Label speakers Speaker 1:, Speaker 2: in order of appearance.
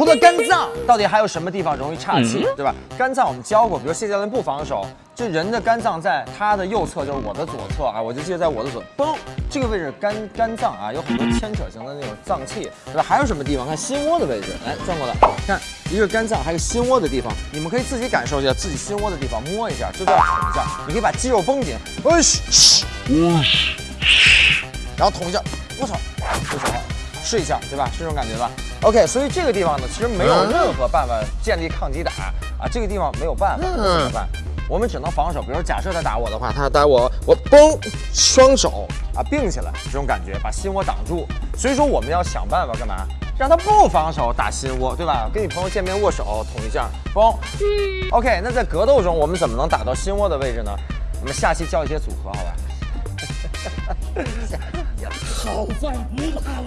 Speaker 1: 除了肝脏，到底还有什么地方容易岔气，对吧？肝脏我们教过，比如谢教练不防守，这人的肝脏在他的右侧，就是我的左侧啊，我就记得在我的左，嘣，这个位置肝肝脏啊，有很多牵扯型的那种脏器，对吧？还有什么地方？看心窝的位置，来转过来，看一个肝脏，还有心窝的地方，你们可以自己感受一下自己心窝的地方，摸一下，就这样捅一下，你可以把肌肉绷紧，哎嘘，然后捅一下，我操，就行了。试一下，对吧？是这种感觉吧？OK，所以这个地方呢，其实没有任何办法建立抗击打啊，这个地方没有办法，那怎么办？我们只能防守。比如说假设他打我的话，他打我，我嘣，双手啊并起来，这种感觉把心窝挡住。所以说我们要想办法干嘛？让他不防守打心窝，对吧？跟你朋友见面握手捅一下，嘣。OK，那在格斗中我们怎么能打到心窝的位置呢？我们下期教一些组合，好吧？
Speaker 2: 好饭不怕。